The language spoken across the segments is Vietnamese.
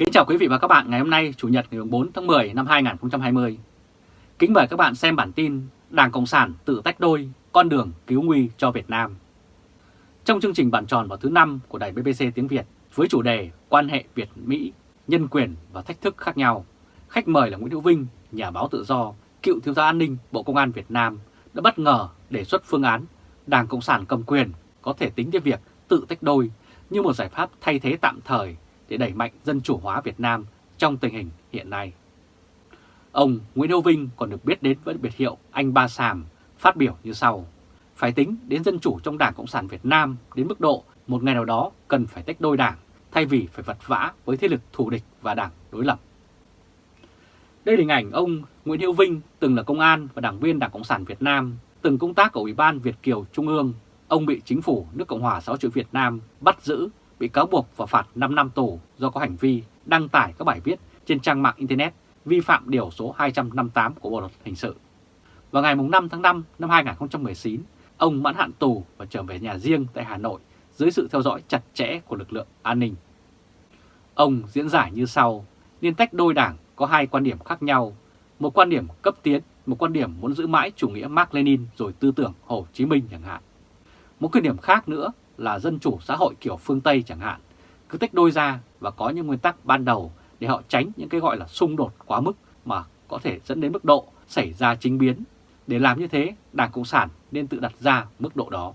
Kính chào quý vị và các bạn ngày hôm nay Chủ nhật ngày 4 tháng 10 năm 2020. Kính mời các bạn xem bản tin Đảng Cộng sản tự tách đôi, con đường cứu nguy cho Việt Nam. Trong chương trình bản tròn vào thứ năm của đài BBC tiếng Việt với chủ đề Quan hệ Việt-Mỹ, nhân quyền và thách thức khác nhau, khách mời là Nguyễn Hữu Vinh, nhà báo tự do, cựu thiếu tá an ninh Bộ Công an Việt Nam đã bất ngờ đề xuất phương án Đảng Cộng sản cầm quyền có thể tính đến việc tự tách đôi như một giải pháp thay thế tạm thời để đẩy mạnh dân chủ hóa Việt Nam trong tình hình hiện nay. Ông Nguyễn Hữu Vinh còn được biết đến với biệt hiệu Anh Ba Sàm phát biểu như sau. Phải tính đến dân chủ trong Đảng Cộng sản Việt Nam đến mức độ một ngày nào đó cần phải tách đôi đảng thay vì phải vật vã với thế lực thù địch và đảng đối lập. Đây là hình ảnh ông Nguyễn Hữu Vinh từng là công an và đảng viên Đảng Cộng sản Việt Nam, từng công tác ở Ủy ban Việt Kiều Trung ương. Ông bị chính phủ nước Cộng hòa xã hội Việt Nam bắt giữ bị cáo buộc và phạt 5 năm tù do có hành vi đăng tải các bài viết trên trang mạng Internet vi phạm điều số 258 của Bộ Luật Hình sự. Vào ngày 5 tháng 5 năm 2019, ông mãn hạn tù và trở về nhà riêng tại Hà Nội dưới sự theo dõi chặt chẽ của lực lượng an ninh. Ông diễn giải như sau, liên tách đôi đảng có hai quan điểm khác nhau, một quan điểm cấp tiến, một quan điểm muốn giữ mãi chủ nghĩa Mark Lenin rồi tư tưởng Hồ Chí Minh chẳng hạn. Một quan điểm khác nữa là dân chủ xã hội kiểu phương Tây chẳng hạn, cứ tách đôi ra và có những nguyên tắc ban đầu để họ tránh những cái gọi là xung đột quá mức mà có thể dẫn đến mức độ xảy ra chính biến. Để làm như thế, Đảng Cộng sản nên tự đặt ra mức độ đó.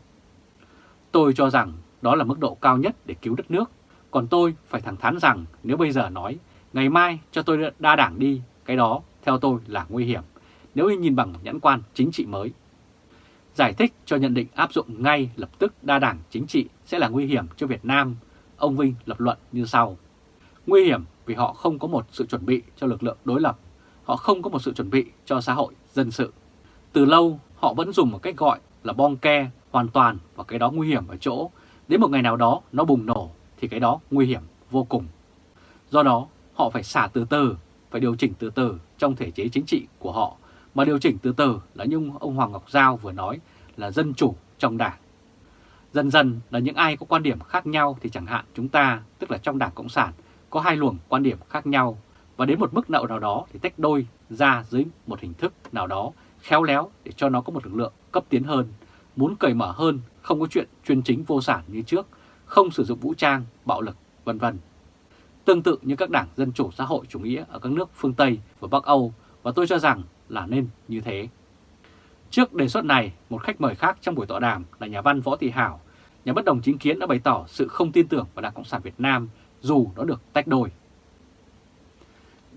Tôi cho rằng đó là mức độ cao nhất để cứu đất nước. Còn tôi phải thẳng thắn rằng nếu bây giờ nói ngày mai cho tôi đa đảng đi, cái đó theo tôi là nguy hiểm nếu nhìn bằng nhãn quan chính trị mới. Giải thích cho nhận định áp dụng ngay lập tức đa đảng chính trị sẽ là nguy hiểm cho Việt Nam, ông Vinh lập luận như sau. Nguy hiểm vì họ không có một sự chuẩn bị cho lực lượng đối lập, họ không có một sự chuẩn bị cho xã hội dân sự. Từ lâu họ vẫn dùng một cách gọi là bong ke hoàn toàn và cái đó nguy hiểm ở chỗ đến một ngày nào đó nó bùng nổ thì cái đó nguy hiểm vô cùng. Do đó họ phải xả từ từ, phải điều chỉnh từ từ trong thể chế chính trị của họ mà điều chỉnh từ từ là như ông Hoàng Ngọc Giao vừa nói là dân chủ trong đảng. Dần dần là những ai có quan điểm khác nhau thì chẳng hạn chúng ta, tức là trong Đảng Cộng sản, có hai luồng quan điểm khác nhau và đến một mức nậu nào đó thì tách đôi ra dưới một hình thức nào đó khéo léo để cho nó có một lực lượng cấp tiến hơn, muốn cởi mở hơn, không có chuyện chuyên chính vô sản như trước, không sử dụng vũ trang, bạo lực, vân vân. Tương tự như các đảng Dân chủ xã hội chủ nghĩa ở các nước phương Tây và Bắc Âu và tôi cho rằng là nên như thế. Trước đề xuất này, một khách mời khác trong buổi tọa đàm là nhà văn Võ Thị Hảo, nhà bất đồng chính kiến đã bày tỏ sự không tin tưởng vào Đảng Cộng sản Việt Nam dù nó được tách đôi.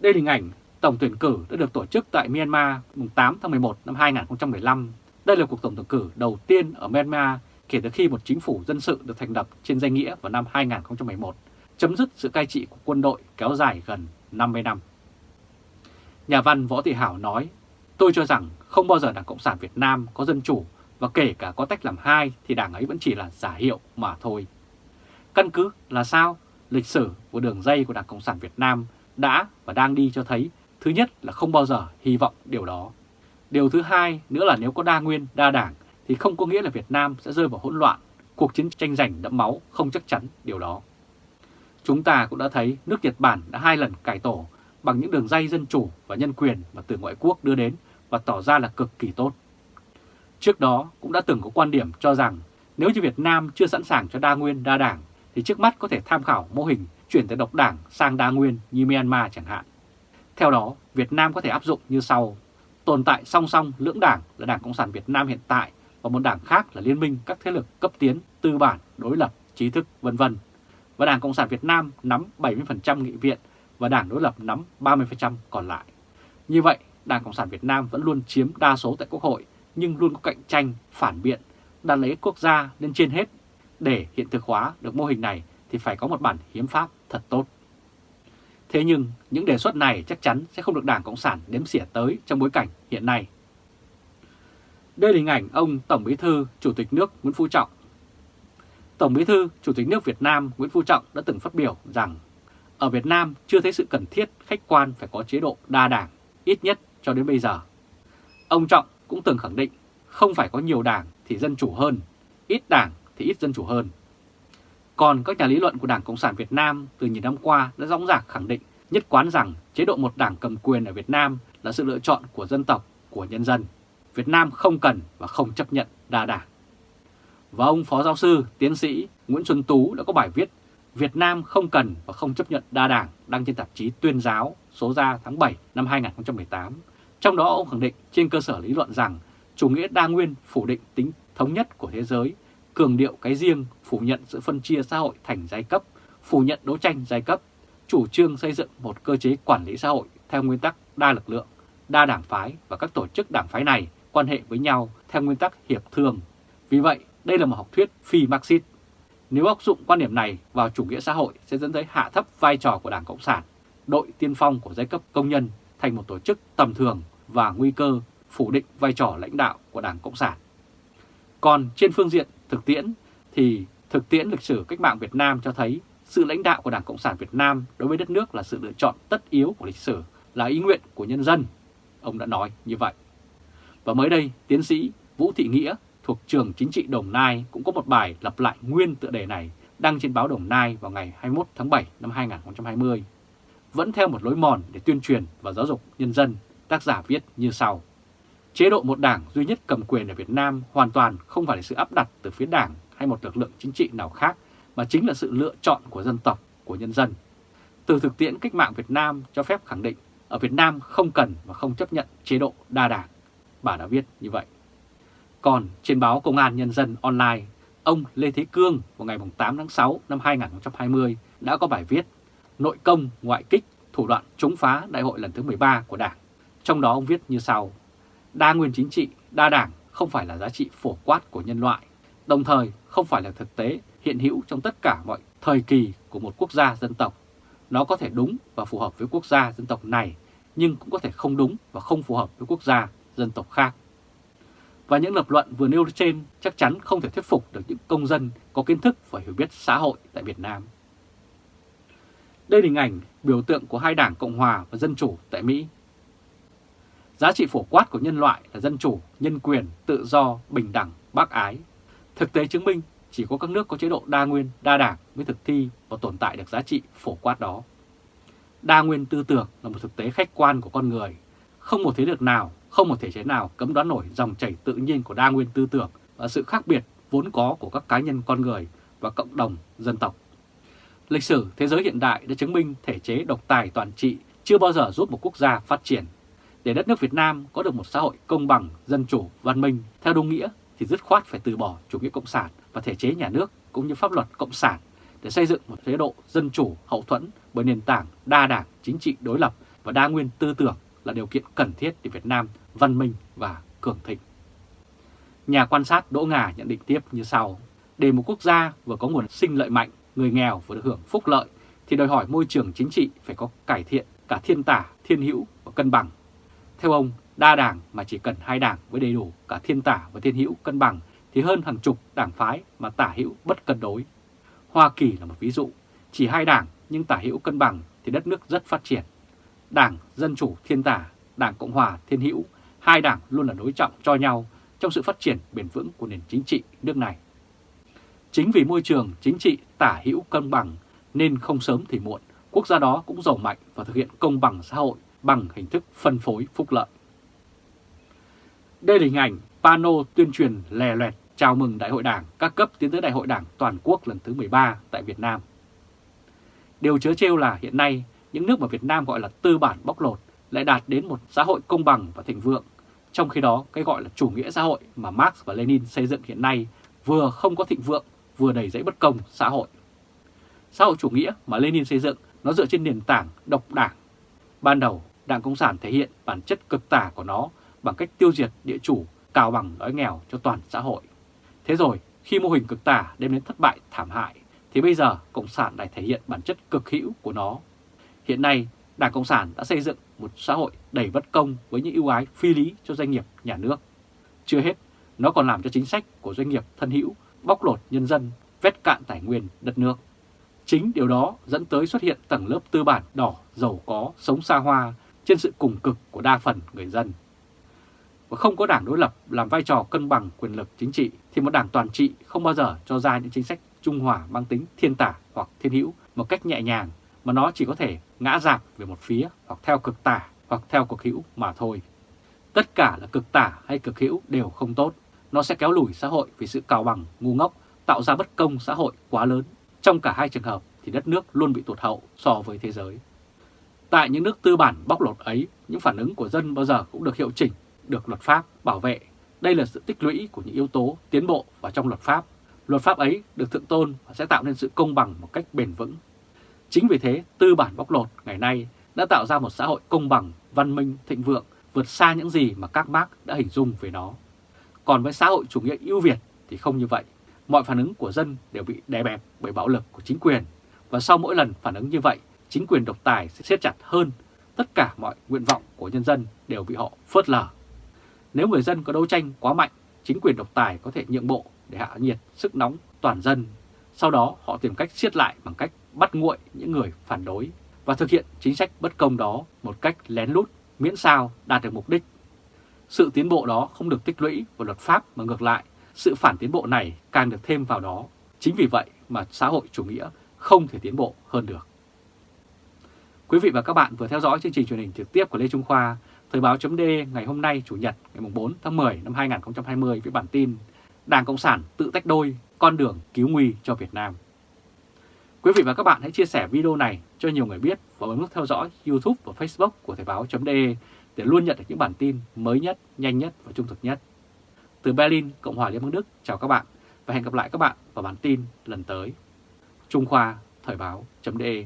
Đây là hình ảnh tổng tuyển cử đã được tổ chức tại Myanmar mùng 8 tháng 11 năm 2015. Đây là cuộc tổng tuyển cử đầu tiên ở Myanmar kể từ khi một chính phủ dân sự được thành lập trên danh nghĩa vào năm 2011, chấm dứt sự cai trị của quân đội kéo dài gần 50 năm. Nhà văn Võ Thị Hảo nói, tôi cho rằng không bao giờ Đảng Cộng sản Việt Nam có dân chủ và kể cả có tách làm hai thì đảng ấy vẫn chỉ là giả hiệu mà thôi. Căn cứ là sao? Lịch sử của đường dây của Đảng Cộng sản Việt Nam đã và đang đi cho thấy thứ nhất là không bao giờ hy vọng điều đó. Điều thứ hai nữa là nếu có đa nguyên, đa đảng thì không có nghĩa là Việt Nam sẽ rơi vào hỗn loạn, cuộc chiến tranh giành đẫm máu không chắc chắn điều đó. Chúng ta cũng đã thấy nước Nhật Bản đã hai lần cải tổ bằng những đường dây dân chủ và nhân quyền mà từ ngoại quốc đưa đến và tỏ ra là cực kỳ tốt. Trước đó cũng đã từng có quan điểm cho rằng nếu như Việt Nam chưa sẵn sàng cho đa nguyên đa đảng thì trước mắt có thể tham khảo mô hình chuyển từ độc đảng sang đa nguyên như Myanmar chẳng hạn. Theo đó, Việt Nam có thể áp dụng như sau. Tồn tại song song lưỡng đảng là Đảng Cộng sản Việt Nam hiện tại và một đảng khác là liên minh các thế lực cấp tiến, tư bản, đối lập, trí thức, vân vân. Và Đảng Cộng sản Việt Nam nắm 70% nghị viện và Đảng đối lập nắm 30% còn lại. Như vậy, Đảng Cộng sản Việt Nam vẫn luôn chiếm đa số tại Quốc hội nhưng luôn có cạnh tranh, phản biện, đặt lấy quốc gia lên trên hết. Để hiện thực hóa được mô hình này thì phải có một bản hiến pháp thật tốt. Thế nhưng những đề xuất này chắc chắn sẽ không được Đảng Cộng sản đếm xỉa tới trong bối cảnh hiện nay. Đây là hình ảnh ông Tổng Bí thư Chủ tịch nước Nguyễn Phú Trọng. Tổng Bí thư Chủ tịch nước Việt Nam Nguyễn Phú Trọng đã từng phát biểu rằng ở Việt Nam chưa thấy sự cần thiết khách quan phải có chế độ đa đảng, ít nhất cho đến bây giờ. Ông Trọng cũng từng khẳng định không phải có nhiều đảng thì dân chủ hơn, ít đảng thì ít dân chủ hơn. Còn các nhà lý luận của Đảng Cộng sản Việt Nam từ nhiều năm qua đã rõ ràng khẳng định nhất quán rằng chế độ một đảng cầm quyền ở Việt Nam là sự lựa chọn của dân tộc, của nhân dân. Việt Nam không cần và không chấp nhận đa đảng. Và ông Phó Giáo sư, Tiến sĩ Nguyễn Xuân Tú đã có bài viết Việt Nam không cần và không chấp nhận đa đảng đăng trên tạp chí Tuyên giáo số ra tháng 7 năm 2018. Trong đó ông khẳng định trên cơ sở lý luận rằng chủ nghĩa đa nguyên phủ định tính thống nhất của thế giới, cường điệu cái riêng, phủ nhận sự phân chia xã hội thành giai cấp, phủ nhận đấu tranh giai cấp, chủ trương xây dựng một cơ chế quản lý xã hội theo nguyên tắc đa lực lượng, đa đảng phái và các tổ chức đảng phái này quan hệ với nhau theo nguyên tắc hiệp thương. Vì vậy, đây là một học thuyết phi Marxist. Nếu áp dụng quan điểm này vào chủ nghĩa xã hội sẽ dẫn tới hạ thấp vai trò của Đảng Cộng sản, đội tiên phong của giai cấp công nhân thành một tổ chức tầm thường và nguy cơ phủ định vai trò lãnh đạo của Đảng Cộng sản. Còn trên phương diện thực tiễn thì thực tiễn lịch sử cách mạng Việt Nam cho thấy sự lãnh đạo của Đảng Cộng sản Việt Nam đối với đất nước là sự lựa chọn tất yếu của lịch sử, là ý nguyện của nhân dân. Ông đã nói như vậy. Và mới đây, tiến sĩ Vũ Thị Nghĩa thuộc trường chính trị Đồng Nai cũng có một bài lặp lại nguyên tựa đề này đăng trên báo Đồng Nai vào ngày 21 tháng 7 năm 2020. Vẫn theo một lối mòn để tuyên truyền và giáo dục nhân dân, tác giả viết như sau. Chế độ một đảng duy nhất cầm quyền ở Việt Nam hoàn toàn không phải là sự áp đặt từ phía đảng hay một lực lượng chính trị nào khác, mà chính là sự lựa chọn của dân tộc, của nhân dân. Từ thực tiễn cách mạng Việt Nam cho phép khẳng định ở Việt Nam không cần và không chấp nhận chế độ đa đảng. Bà đã viết như vậy. Còn trên báo Công an Nhân dân online, ông Lê Thế Cương vào ngày 8 tháng 6 năm 2020 đã có bài viết Nội công, ngoại kích, thủ đoạn chống phá đại hội lần thứ 13 của Đảng. Trong đó ông viết như sau, đa nguyên chính trị, đa đảng không phải là giá trị phổ quát của nhân loại, đồng thời không phải là thực tế hiện hữu trong tất cả mọi thời kỳ của một quốc gia dân tộc. Nó có thể đúng và phù hợp với quốc gia dân tộc này, nhưng cũng có thể không đúng và không phù hợp với quốc gia dân tộc khác. Và những lập luận vừa nêu trên chắc chắn không thể thuyết phục được những công dân có kiến thức và hiểu biết xã hội tại Việt Nam. Đây là hình ảnh biểu tượng của hai đảng Cộng Hòa và Dân Chủ tại Mỹ. Giá trị phổ quát của nhân loại là dân chủ, nhân quyền, tự do, bình đẳng, bác ái. Thực tế chứng minh chỉ có các nước có chế độ đa nguyên, đa đảng mới thực thi và tồn tại được giá trị phổ quát đó. Đa nguyên tư tưởng là một thực tế khách quan của con người. Không một thế lực nào, không một thể chế nào cấm đoán nổi dòng chảy tự nhiên của đa nguyên tư tưởng và sự khác biệt vốn có của các cá nhân con người và cộng đồng dân tộc. Lịch sử thế giới hiện đại đã chứng minh thể chế độc tài toàn trị chưa bao giờ giúp một quốc gia phát triển. Để đất nước Việt Nam có được một xã hội công bằng, dân chủ, văn minh theo đúng nghĩa thì dứt khoát phải từ bỏ chủ nghĩa cộng sản và thể chế nhà nước cũng như pháp luật cộng sản để xây dựng một chế độ dân chủ hậu thuẫn bởi nền tảng đa đảng chính trị đối lập và đa nguyên tư tưởng là điều kiện cần thiết để Việt Nam văn minh và cường thịnh. Nhà quan sát Đỗ Ngà nhận định tiếp như sau. Để một quốc gia vừa có nguồn sinh lợi mạnh, người nghèo vừa được hưởng phúc lợi, thì đòi hỏi môi trường chính trị phải có cải thiện cả thiên tả, thiên hữu và cân bằng. Theo ông, đa đảng mà chỉ cần hai đảng với đầy đủ cả thiên tả và thiên hữu cân bằng thì hơn hàng chục đảng phái mà tả hữu bất cân đối. Hoa Kỳ là một ví dụ, chỉ hai đảng nhưng tả hữu cân bằng thì đất nước rất phát triển. Đảng Dân Chủ Thiên Tả, Đảng Cộng Hòa Thiên Hữu, hai đảng luôn là đối trọng cho nhau trong sự phát triển bền vững của nền chính trị nước này. Chính vì môi trường chính trị tả hữu cân bằng nên không sớm thì muộn, quốc gia đó cũng giàu mạnh và thực hiện công bằng xã hội bằng hình thức phân phối phúc lợi. Đây là hình ảnh pano tuyên truyền lè loẹt chào mừng Đại hội Đảng các cấp tiến tới Đại hội Đảng toàn quốc lần thứ 13 tại Việt Nam. Điều chớ trêu là hiện nay những nước mà Việt Nam gọi là tư bản bóc lột lại đạt đến một xã hội công bằng và thịnh vượng. Trong khi đó, cái gọi là chủ nghĩa xã hội mà Marx và Lenin xây dựng hiện nay vừa không có thịnh vượng, vừa đầy dẫy bất công xã hội. Xã hội chủ nghĩa mà Lenin xây dựng nó dựa trên nền tảng độc đảng. Ban đầu, Đảng Cộng sản thể hiện bản chất cực tả của nó bằng cách tiêu diệt địa chủ, cào bằng đói nghèo cho toàn xã hội. Thế rồi, khi mô hình cực tả đem đến thất bại thảm hại, thì bây giờ Cộng sản lại thể hiện bản chất cực hữu của nó. Hiện nay, Đảng Cộng sản đã xây dựng một xã hội đầy bất công với những ưu ái phi lý cho doanh nghiệp nhà nước. Chưa hết, nó còn làm cho chính sách của doanh nghiệp thân hữu bóc lột nhân dân, vét cạn tài nguyên đất nước. Chính điều đó dẫn tới xuất hiện tầng lớp tư bản đỏ, giàu có, sống xa hoa trên sự cùng cực của đa phần người dân. Và không có đảng đối lập làm vai trò cân bằng quyền lực chính trị thì một đảng toàn trị không bao giờ cho ra những chính sách trung hòa mang tính thiên tả hoặc thiên hữu một cách nhẹ nhàng, mà nó chỉ có thể ngã dạp về một phía hoặc theo cực tả hoặc theo cực hữu mà thôi. Tất cả là cực tả hay cực hữu đều không tốt. Nó sẽ kéo lùi xã hội vì sự cào bằng, ngu ngốc, tạo ra bất công xã hội quá lớn. Trong cả hai trường hợp thì đất nước luôn bị tụt hậu so với thế giới. Tại những nước tư bản bóc lột ấy, những phản ứng của dân bao giờ cũng được hiệu chỉnh, được luật pháp bảo vệ. Đây là sự tích lũy của những yếu tố tiến bộ vào trong luật pháp. Luật pháp ấy được thượng tôn và sẽ tạo nên sự công bằng một cách bền vững. Chính vì thế, tư bản bóc lột ngày nay đã tạo ra một xã hội công bằng, văn minh, thịnh vượng, vượt xa những gì mà các bác đã hình dung về nó. Còn với xã hội chủ nghĩa ưu việt thì không như vậy. Mọi phản ứng của dân đều bị đè bẹp bởi bạo lực của chính quyền. Và sau mỗi lần phản ứng như vậy, chính quyền độc tài sẽ siết chặt hơn. Tất cả mọi nguyện vọng của nhân dân đều bị họ phớt lờ. Nếu người dân có đấu tranh quá mạnh, chính quyền độc tài có thể nhượng bộ để hạ nhiệt sức nóng toàn dân. Sau đó họ tìm cách siết lại bằng cách bắt nguội những người phản đối và thực hiện chính sách bất công đó một cách lén lút miễn sao đạt được mục đích. Sự tiến bộ đó không được tích lũy vào luật pháp mà ngược lại, sự phản tiến bộ này càng được thêm vào đó. Chính vì vậy mà xã hội chủ nghĩa không thể tiến bộ hơn được. Quý vị và các bạn vừa theo dõi chương trình truyền hình trực tiếp của Lê Trung Khoa, Thời báo chấm ngày hôm nay Chủ nhật ngày 4 tháng 10 năm 2020 với bản tin Đảng Cộng sản tự tách đôi, con đường cứu nguy cho Việt Nam. Quý vị và các bạn hãy chia sẻ video này cho nhiều người biết và bấm nút theo dõi YouTube và Facebook của Thời báo.de để luôn nhận được những bản tin mới nhất, nhanh nhất và trung thực nhất. Từ Berlin, Cộng hòa Liên bang Đức, chào các bạn và hẹn gặp lại các bạn vào bản tin lần tới. Trung Khoa, Thời báo.de